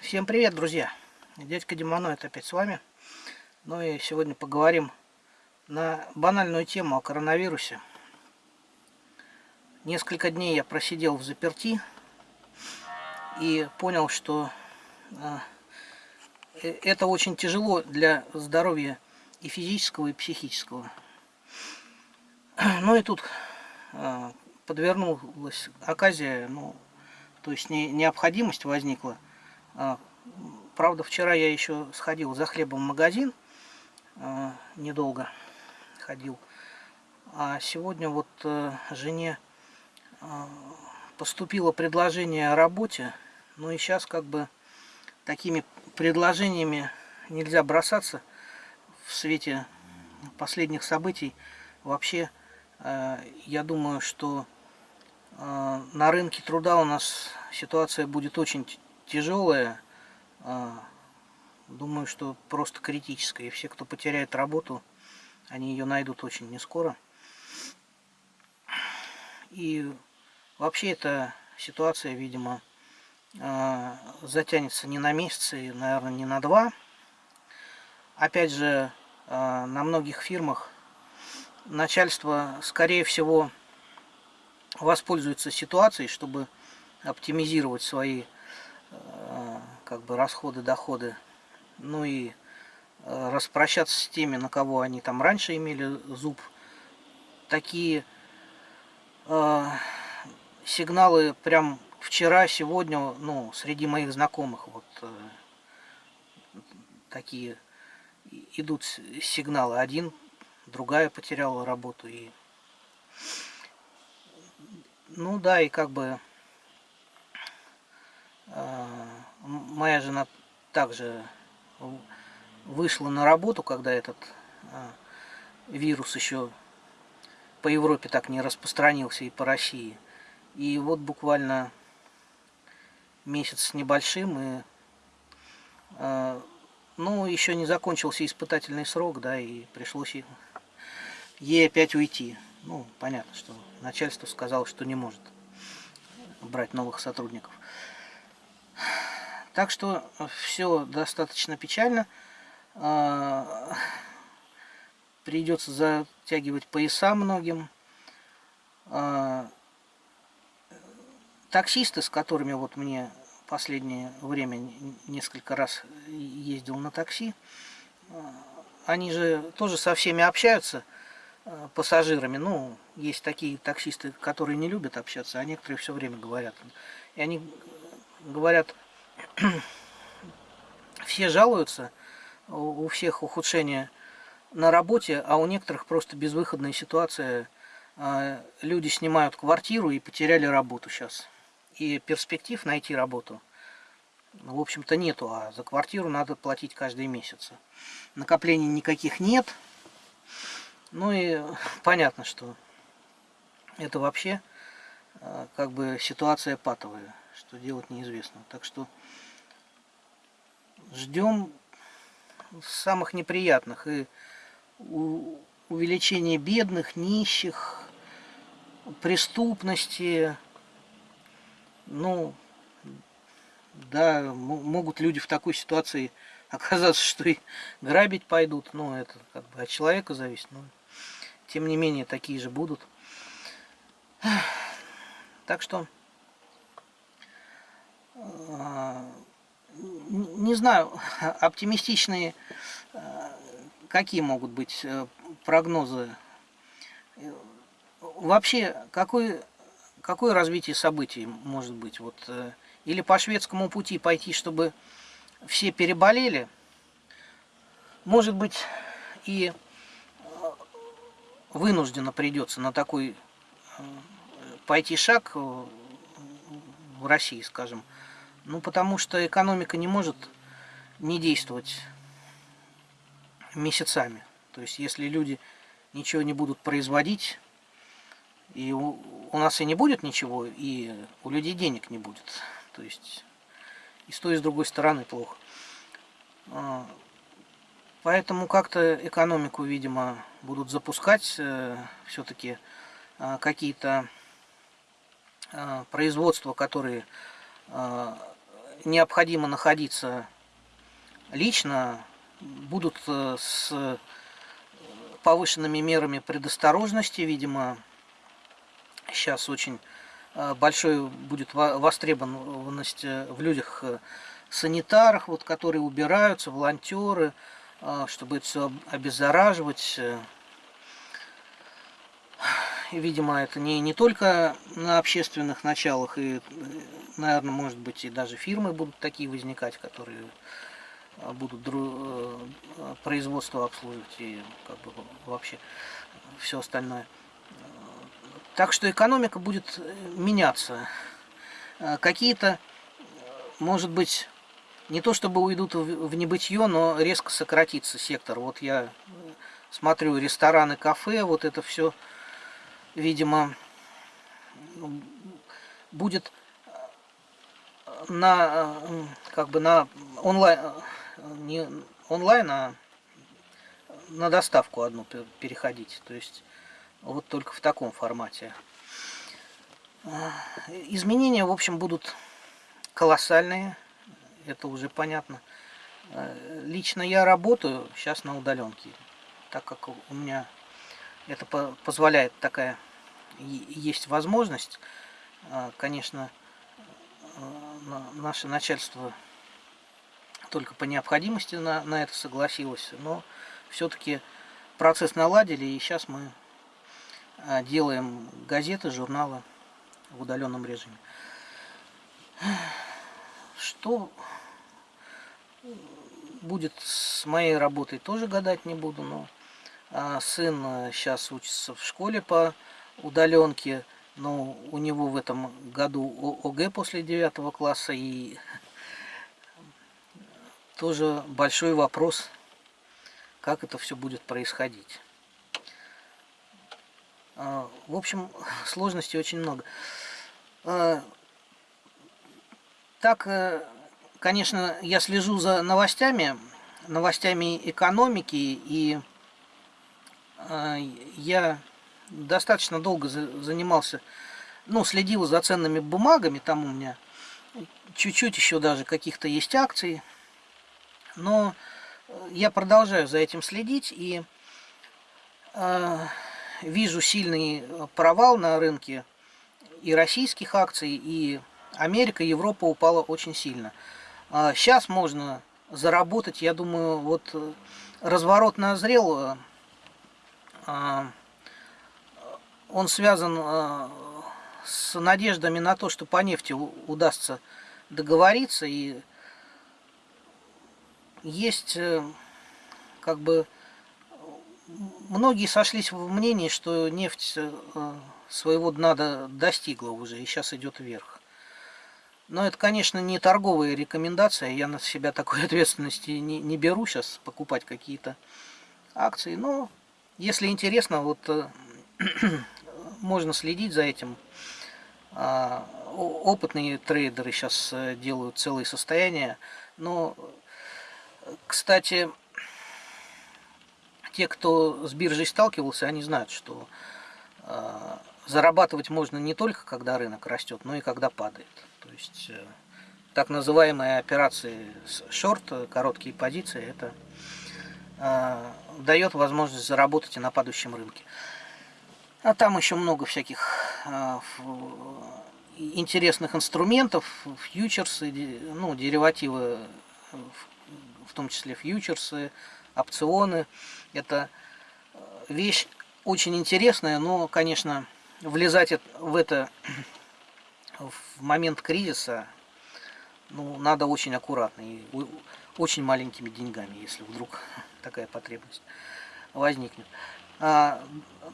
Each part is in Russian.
Всем привет, друзья! Дядька Демоноид опять с вами. Ну и сегодня поговорим на банальную тему о коронавирусе. Несколько дней я просидел в заперти и понял, что а, э, это очень тяжело для здоровья и физического, и психического. Ну и тут а, подвернулась оказия, ну, то есть не, необходимость возникла. А, правда, вчера я еще сходил за хлебом в магазин, а, недолго ходил. А сегодня вот э, жене а, поступило предложение о работе. Ну и сейчас как бы такими предложениями нельзя бросаться в свете последних событий. Вообще, э, я думаю, что а, на рынке труда у нас ситуация будет очень тяжелая. А, думаю, что просто критическая. И все, кто потеряет работу, они ее найдут очень не скоро. И вообще эта ситуация, видимо, а, затянется не на месяц и, наверное, не на два. Опять же, на многих фирмах начальство, скорее всего, воспользуется ситуацией, чтобы оптимизировать свои как бы расходы, доходы, ну и э, распрощаться с теми, на кого они там раньше имели зуб. Такие э, сигналы прям вчера, сегодня, ну, среди моих знакомых вот э, такие идут сигналы. Один, другая потеряла работу и ну да, и как бы моя жена также вышла на работу, когда этот э, вирус еще по Европе так не распространился и по России. И вот буквально месяц с небольшим, и э, ну, еще не закончился испытательный срок, да, и пришлось ей опять уйти. Ну, понятно, что начальство сказало, что не может брать новых сотрудников. Так что все достаточно печально. А, придется затягивать пояса многим. А, таксисты, с которыми вот мне последнее время несколько раз ездил на такси, а, они же тоже со всеми общаются – Э, пассажирами. Ну, есть такие таксисты, которые не любят общаться, а некоторые все время говорят. И они говорят, все жалуются, у всех ухудшение на работе, а у некоторых просто безвыходная ситуация. Э, люди снимают квартиру и потеряли работу сейчас. И перспектив найти работу, в общем-то, нету, а за квартиру надо платить каждый месяц. Накоплений никаких нет, ну и понятно, что это вообще э, как бы ситуация патовая, что делать неизвестно. Так что ждем самых неприятных и увеличения бедных, нищих, преступности. Ну, да, могут люди в такой ситуации оказаться, что и грабить пойдут. Ну, это как бы от человека зависит. Ну, тем не менее, такие же будут. Так что, не знаю, оптимистичные э, какие могут быть э, прогнозы. Вообще, какое, какое развитие событий может быть? Вот, или по шведскому пути пойти, чтобы все переболели, может быть, и вынужденно придется на такой э, пойти шаг э, в России, скажем. Ну, потому что экономика не может не действовать месяцами. То есть, если люди ничего не будут производить, и у, у нас и не будет ничего, и у людей денег не будет. То есть, и с той, и с другой стороны плохо. А, Поэтому как-то экономику, видимо, будут запускать э, все-таки э, какие-то э, производства, которые необходимо находиться лично, будут э, с повышенными мерами предосторожности, видимо, сейчас очень э, большой будет востребованность э, в людях санитарах, вот, которые убираются, волонтеры, чтобы это все обеззараживать. Видимо, это не, не только на общественных началах, и, наверное, может быть, и даже фирмы будут такие возникать, которые а, будут э, производство обслуживать и как бы вообще все остальное. Так что экономика будет меняться. Какие-то, может быть, не то чтобы уйдут в небытие, но резко сократится сектор. Вот я смотрю рестораны, кафе, вот это все, видимо, будет на как бы на онлайн не онлайн, а на доставку одну переходить. То есть вот только в таком формате. Изменения, в общем, будут колоссальные. Это уже понятно. Лично я работаю сейчас на удаленке, так как у меня это позволяет такая есть возможность. Конечно, наше начальство только по необходимости на, на это согласилась, но все-таки процесс наладили, и сейчас мы а, делаем газеты, журналы в удаленном режиме. Что будет с моей работой, тоже гадать не буду, но а, сын сейчас учится в школе по удаленке, но у него в этом году ОГЭ после девятого класса, и тоже большой вопрос, как это все будет происходить. А, в общем, сложностей очень много. А, так, э, конечно, я слежу за новостями, новостями экономики, и а, я достаточно долго занимался, ну, следил за ценными бумагами, там у меня чуть-чуть еще даже каких-то есть акций, но э, я продолжаю за этим следить и э, вижу сильный провал на рынке и российских акций, и Америка, Европа упала очень сильно. А сейчас можно заработать, я думаю, вот э, разворот назрел, э, он связан с надеждами на то, что по нефти удастся договориться и есть э, как бы многие сошлись в мнении, что нефть э, своего дна достигла уже и сейчас идет вверх. Но это, конечно, не торговая рекомендация, я на себя такой ответственности не, не беру сейчас покупать какие-то акции. Но если интересно, вот э, можно следить за этим. А, опытные трейдеры сейчас делают целые состояния, но кстати, те, кто с биржей сталкивался, они знают, что э, зарабатывать можно не только когда рынок растет, но и когда падает. То есть э, так называемые операции шорт, короткие позиции, это э, дает возможность заработать и на падающем рынке. А там еще много всяких э, интересных инструментов, фьючерсы, ну, деривативы в том числе фьючерсы, опционы. Это э, вещь очень интересная, но, конечно, влезать в это в момент кризиса ну, надо очень аккуратно и очень маленькими деньгами, если вдруг такая потребность возникнет. А,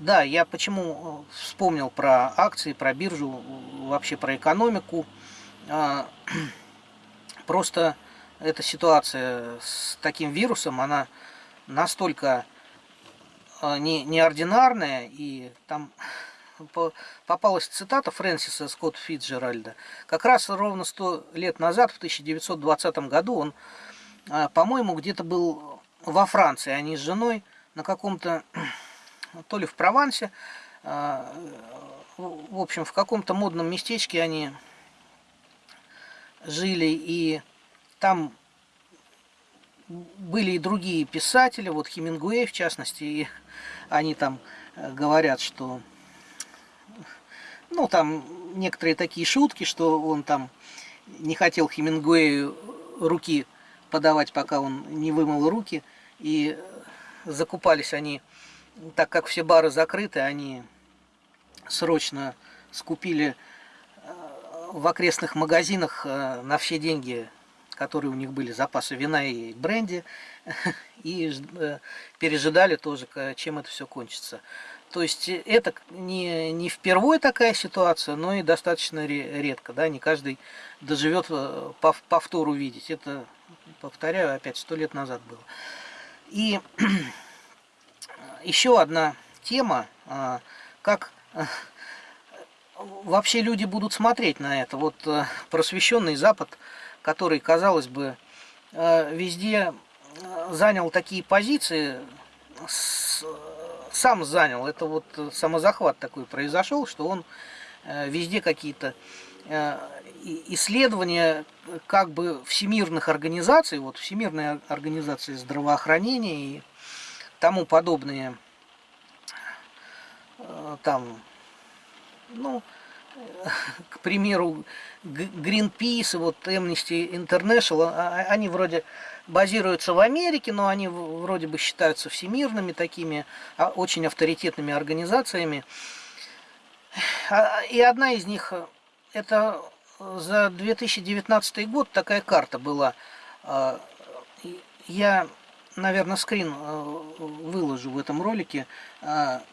да, я почему вспомнил про акции, про биржу, вообще про экономику. А, просто эта ситуация с таким вирусом, она настолько а, не, неординарная, и там попалась цитата Фрэнсиса Скотт Фитджеральда. Как раз ровно сто лет назад, в 1920 году, он, по-моему, где-то был во Франции, они с женой на каком-то, то ли в Провансе, а, в общем, в каком-то модном местечке они жили, и там были и другие писатели, вот Хемингуэй в частности, и они там э, говорят, что, ну, там некоторые такие шутки, что он там не хотел Хемингуэю руки подавать, пока он не вымыл руки, и закупались они, так как все бары закрыты, они срочно скупили э, в окрестных магазинах э, на все деньги которые у них были запасы вина и бренди, и э, пережидали тоже, чем это все кончится. То есть э, это не, не впервые такая ситуация, но и достаточно редко. Да? Не каждый доживет э, повтор увидеть. Это, повторяю, опять сто лет назад было. И еще одна тема, а, как вообще люди будут смотреть на это. Вот просвещенный Запад который, казалось бы, везде занял такие позиции, сам занял, это вот самозахват такой произошел, что он везде какие-то исследования как бы всемирных организаций, вот Всемирная организация здравоохранения и тому подобные, там, ну, к примеру, Greenpeace, вот Amnesty International, а, а, они вроде базируются в Америке, но они вроде бы считаются всемирными такими, а, очень авторитетными организациями. И одна из них, это за 2019 год такая карта была. Я, наверное, скрин выложу в этом ролике.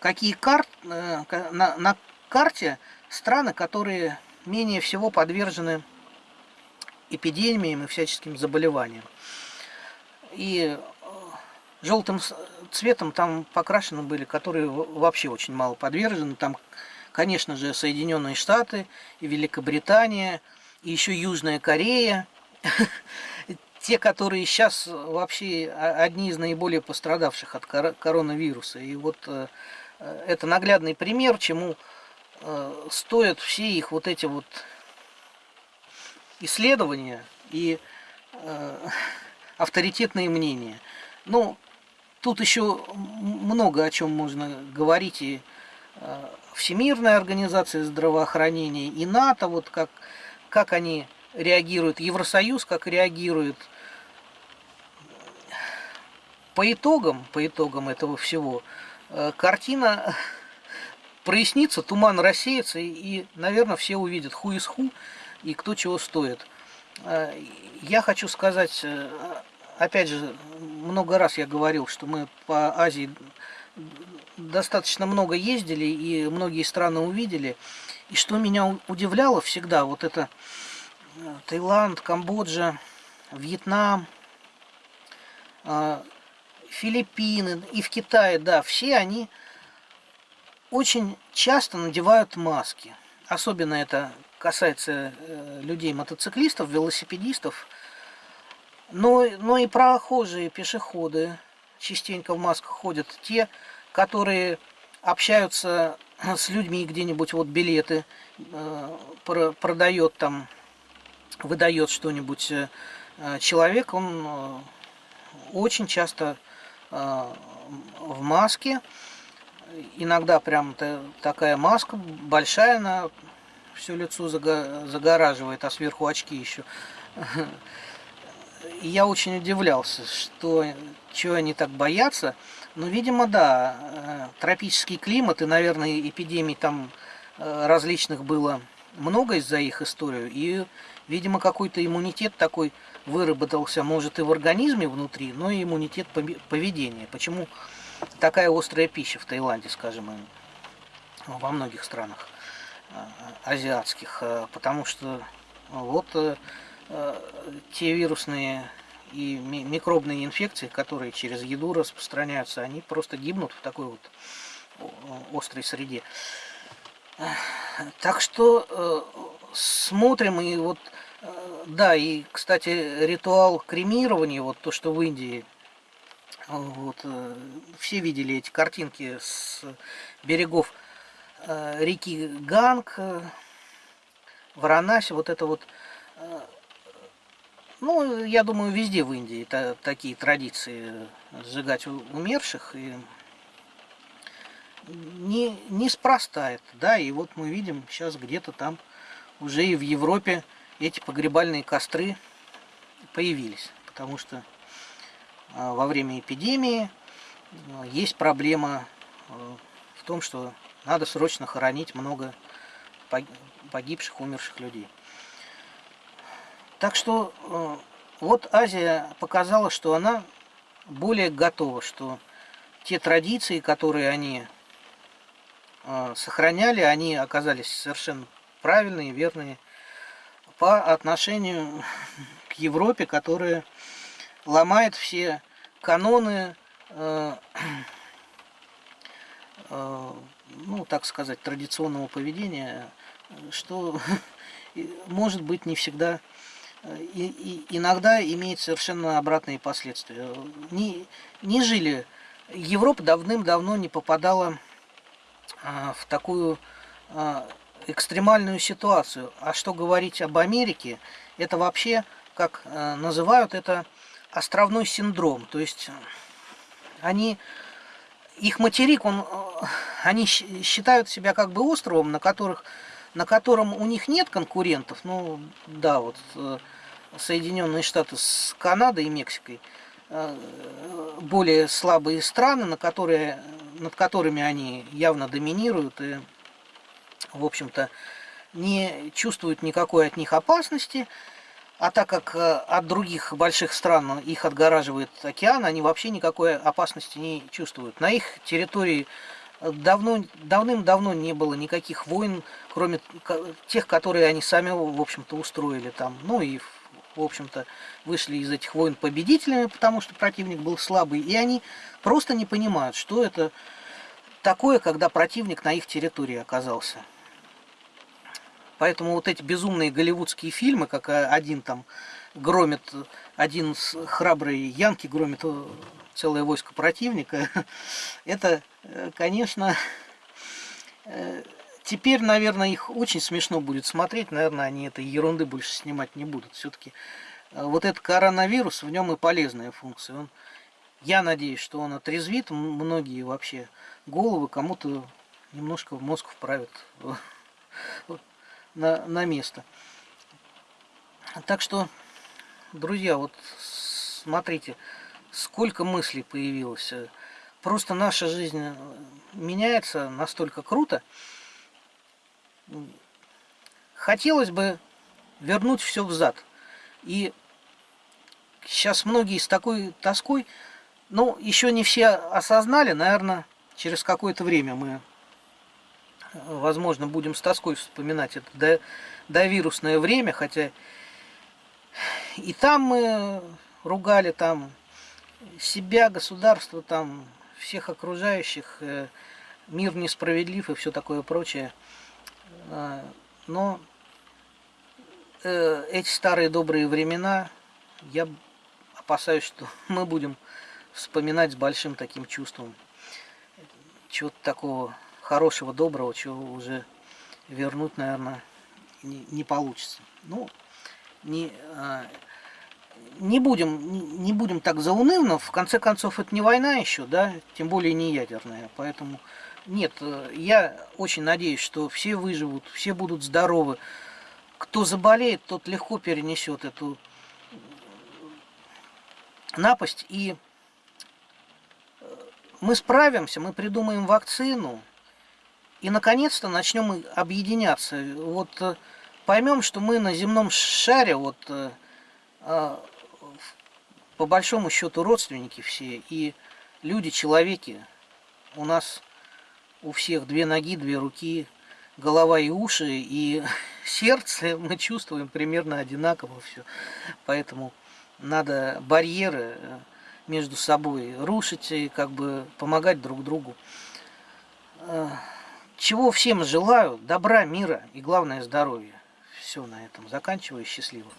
Какие карт э, на, на карте страны, которые менее всего подвержены эпидемиям и всяческим заболеваниям. И э, желтым цветом там покрашены были, которые вообще очень мало подвержены. Там, конечно же, Соединенные Штаты и Великобритания, и еще Южная Корея. Те, которые сейчас вообще одни из наиболее пострадавших от коронавируса. И вот э, э, это наглядный пример, чему Э, стоят все их вот эти вот исследования и авторитетные мнения. Ну, тут еще много о чем можно говорить и Всемирная организация здравоохранения, и НАТО, вот как, как они реагируют, Евросоюз как реагирует. По итогам, по итогам этого всего, э, картина прояснится, туман рассеется, и, наверное, все увидят ху из ху и кто чего стоит. А, я хочу сказать, э, опять же, много раз я говорил, что мы по Азии достаточно много ездили и многие страны увидели. И что меня удивляло всегда, вот это э, Таиланд, Камбоджа, Вьетнам, а, Филиппины и в Китае, да, все они очень часто надевают маски. Особенно это касается э, людей-мотоциклистов, велосипедистов. Но, но и прохожие, пешеходы частенько в масках ходят. Те, которые общаются с людьми где-нибудь, вот билеты э, продает там, выдает что-нибудь э, человек, он очень часто в маске иногда прям такая маска большая, она все лицо загораживает, а сверху очки еще. И я очень удивлялся, что чего они так боятся. Но, видимо, да, э, тропический климат и, наверное, эпидемий там э, различных было много из-за их историю. И, видимо, какой-то иммунитет такой выработался, может, и в организме внутри, но и иммунитет поведения. Почему такая острая пища в Таиланде, скажем, и во многих странах э, азиатских, потому что вот те вирусные и микробные инфекции, которые через еду распространяются, они просто гибнут в такой вот острой среде. Так что смотрим и вот, да, и, кстати, ритуал кремирования, вот то, что в Индии вот, э, все видели эти картинки с берегов э, реки Ганг, э, Варанаси, вот это вот Ну, я думаю, везде в Индии та, такие традиции сжигать умерших. И не, неспроста это, да, и вот мы видим сейчас где-то там уже и в Европе эти погребальные костры появились, потому что а, во время эпидемии а, есть проблема а, в том, что надо срочно хоронить много погибших, умерших людей. Так что вот Азия показала, что она более готова, что те традиции, которые они сохраняли, они оказались совершенно правильные, верные по отношению к Европе, которая ломает все каноны, э, э, ну, так сказать, традиционного поведения, что может быть не всегда э, и, и иногда имеет совершенно обратные последствия. Не, не жили, Европа давным-давно не попадала а, в такую а, экстремальную ситуацию. А что говорить об Америке, это вообще, как а, называют это, островной синдром. То есть они, их материк, он, э, они считают себя как бы островом, на, которых, на котором у них нет конкурентов. Ну, да, вот э, Соединенные Штаты с Канадой и Мексикой более слабые страны, на которые, над которыми они явно доминируют и, в общем-то, не чувствуют никакой от них опасности. А так как э, от других больших стран их отгораживает океан, они вообще никакой опасности не чувствуют. На их территории э, давно, давным-давно не было никаких войн, кроме тех, которые они сами, в общем-то, устроили там. Ну и, в общем-то, вышли из этих войн победителями, потому что противник был слабый. И они просто не понимают, что это такое, когда противник на их территории оказался. Поэтому вот эти безумные голливудские фильмы, как один там громит, один храбрый Янки громит э, целое войско противника, это, э, конечно, э, теперь, наверное, их очень смешно будет смотреть, наверное, они этой ерунды больше снимать не будут. Все-таки вот этот коронавирус, в нем и полезная функция. Он, я надеюсь, что он отрезвит многие вообще головы, кому-то немножко в мозг вправит на, на место. Так что, друзья, вот смотрите, сколько мыслей появилось. Просто наша жизнь меняется настолько круто. Хотелось бы вернуть все взад. И сейчас многие с такой тоской, ну, еще не все осознали, наверное, через какое-то время мы возможно, будем с тоской вспоминать это до вирусное время, хотя и там мы ругали там себя, государство, там всех окружающих, э, мир несправедлив и все такое прочее. А, но э, эти старые добрые времена, я опасаюсь, что мы будем вспоминать с большим таким чувством чего-то такого хорошего, доброго, чего уже вернуть, наверное, не, не получится. Ну, не, а, не, будем, не, будем так заунывно, в конце концов, это не война еще, да, тем более не ядерная, поэтому нет, я очень надеюсь, что все выживут, все будут здоровы. Кто заболеет, тот легко перенесет эту напасть, и мы справимся, мы придумаем вакцину, и, наконец-то, начнем объединяться. Вот э, поймем, что мы на земном шаре, вот, э, а, по большому счету, родственники все, и люди, человеки. У нас у всех две ноги, две руки, голова и уши, и сердце мы чувствуем примерно одинаково все. Поэтому надо барьеры э, между собой рушить и как бы помогать друг другу. Чего всем желаю, добра, мира и главное здоровья. Все на этом заканчиваю. Счастливо.